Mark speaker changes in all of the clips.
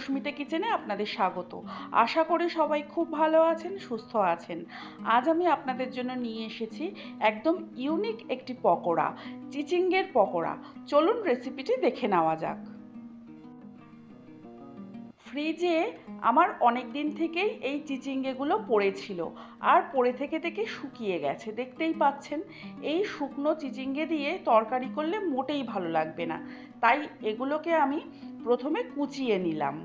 Speaker 1: সুস্মিতা কিচেনে আপনাদের স্বাগত। আশা করি সবাই খুব ভালো আছেন, সুস্থ আছেন। আজ আমি আপনাদের জন্য নিয়ে এসেছি একদম ইউনিক একটি পকোড়া, চিচিঙ্গের পকোড়া। চলুন রেসিপিটি দেখে নেওয়া যাক। ফ্রিজে আমার অনেক দিন থেকেই এই চিচিঙ্গেগুলো পড়েছিল আর পড়ে থেকে থেকে শুকিয়ে গেছে, দেখতেই পাচ্ছেন। এই শুকনো চিচিঙ্গে দিয়ে তরকারি করলে মোটেই ভালো লাগবে না। তাই এগুলোকে আমি প্রথমে কুচিয়ে নিলাম।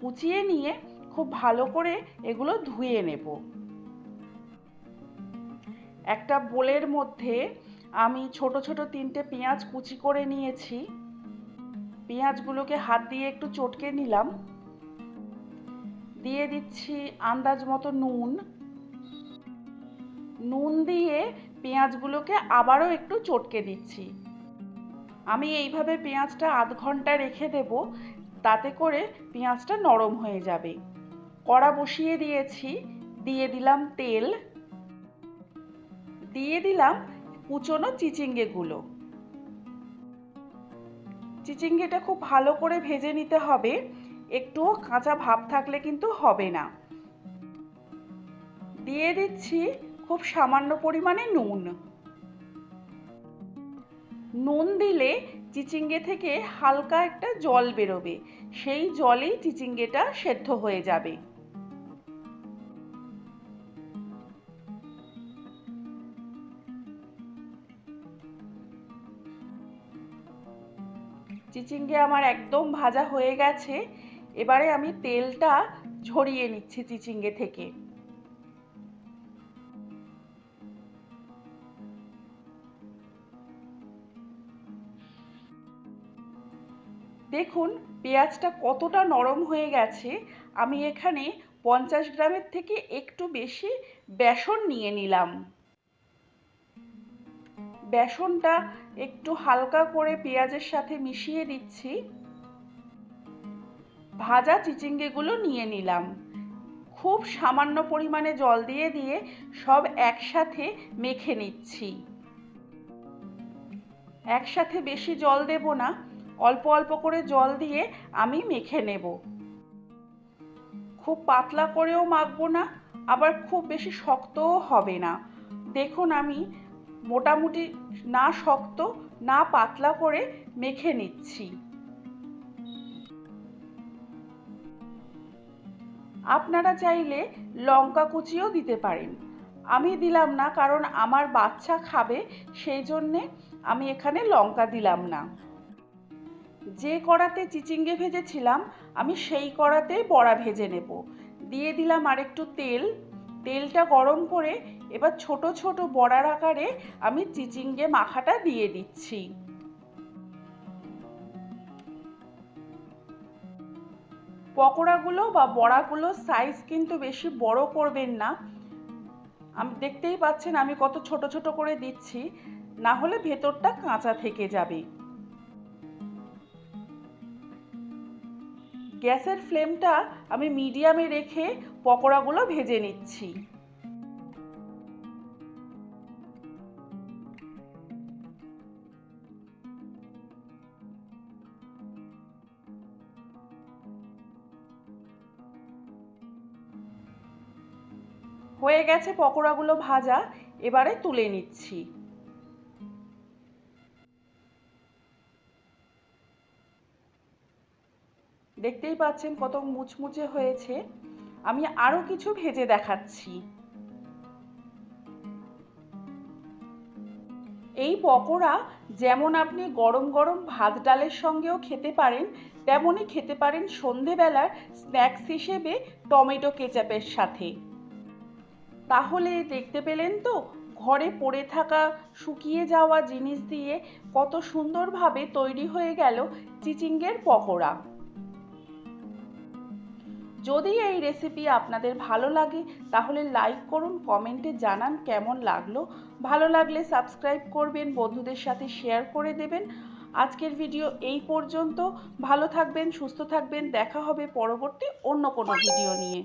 Speaker 1: কুচিয়ে নিয়ে খুব ভালো করে এগুলো ধুয়ে নেব। একটা বোলের মধ্যে আমি ছোট ছোট তিনটে পেঁয়াজ কুচি করে নিয়েছি। পেঁয়াজগুলোকে হাত দিয়ে একটু চটকে নিলাম। দিয়ে দিচ্ছি আন্দাজ মতো নুন। নুন দিয়ে পেঁয়াজগুলোকে আবারও একটু চটকে দিচ্ছি। আমি এইভাবে পেঁয়াজটা আধ ঘণ্টা রেখে দেব, তাতে করে পেঁয়াজটা নরম হয়ে যাবে। কড়া বসিয়ে দিয়েছি, দিয়ে দিলাম তেল। দিয়ে দিলাম কুচনো চিচিঙ্গেগুলো। চিচিঙ্গেটা খুব ভালো করে ভেজে নিতে হবে। একটুও কাঁচা ভাব থাকলে কিন্তু হবে না। দিয়ে দিচ্ছি খুব সামান্য পরিমাণে নুন। নুন দিলে চিচিঙ্গে থেকে হালকা একটা জল বেরোবে। সেই জলেই চিচিঙ্গেটা সেদ্ধ হয়ে যাবে। চিচিঙ্গে আমার একদম ভাজা হয়ে গেছে। এবারে আমি তেলটা ঝরিয়ে নিচ্ছি চিচিঙ্গে থেকে। দেখুন, পেঁয়াজটা কতটা নরম হয়ে গেছে। আমি এখানে পঞ্চাশ গ্রামের থেকে একটু বেশি বেসন নিয়ে নিলাম। বেসনটা একটু হালকা করে পেঁয়াজের সাথে মিশিয়ে দিচ্ছি। ভাজা চিচিঙ্গেগুলো নিয়ে নিলাম। খুব সামান্য পরিমাণে জল দিয়ে দিয়ে সব একসাথে মেখে নিচ্ছি। একসাথে বেশি জল দেব না, অল্প অল্প করে জল দিয়ে আমি মেখে নেব। খুব পাতলা করেও মাখবো না, আবার খুব বেশি শক্তও হবে না। দেখুন আমি মোটামুটি না শক্ত, না পাতলা করে মেখে নিচ্ছি। আপনারা চাইলে লঙ্কা কুচিও দিতে পারেন। আমি দিলাম না, কারণ আমার বাচ্চা খাবে, সেই জন্যে আমি এখানে লঙ্কা দিলাম না। যে কড়াতে চিচিঙ্গে ভেজেছিলাম, আমি সেই কড়াতেই বড়া ভেজে নেব। দিয়ে দিলাম আরেকটু তেল। তেলটা গরম করে এবার ছোট ছোট বড়ার আকারে আমি চিচিঙ্গে মাখাটা দিয়ে দিচ্ছি। পকোড়াগুলো বা বড়াগুলো সাইজ কিন্তু বেশি বড় করবেন না। আমি, দেখতেই পাচ্ছেন আমি কত ছোট ছোট করে দিচ্ছি। না হলে ভেতরটা কাঁচা থেকে যাবে। গ্যাসের ফ্লেমটা আমি মিডিয়ামে রেখে পকোড়াগুলো ভেজে নিচ্ছি। হয়ে গেছে পকোড়াগুলো ভাজা, এবারে তুলে নিচ্ছি। দেখতেই পাচ্ছেন কত মুচমুচে হয়েছে। আমি আরও কিছু ভেজে দেখাচ্ছি। এই পকোড়া যেমন আপনি গরম গরম ভাত ডালের সঙ্গেও খেতে পারেন, তেমনই খেতে পারেন সন্ধেবেলার স্ন্যাক্স হিসেবে টমেটো কেচাপের সাথে। তাহলে দেখতে পেলেন তো, ঘরে পড়ে থাকা শুকিয়ে যাওয়া জিনিস দিয়ে কত সুন্দরভাবে তৈরি হয়ে গেল চিচিঙ্গের পকোড়া। যদি এই রেসিপি আপনাদের ভালো লাগে, তাহলে লাইক করুন কমেন্টে জানান কেমন লাগল। ভালো লাগলে সাবস্ক্রাইব করবেন, বন্ধুদের সাথে শেয়ার করে দেবেন। আজকের ভিডিও এই পর্যন্ত। ভালো থাকবেন, সুস্থ থাকবেন, দেখা হবে পরবর্তী অন্য কোনো ভিডিও নিয়ে।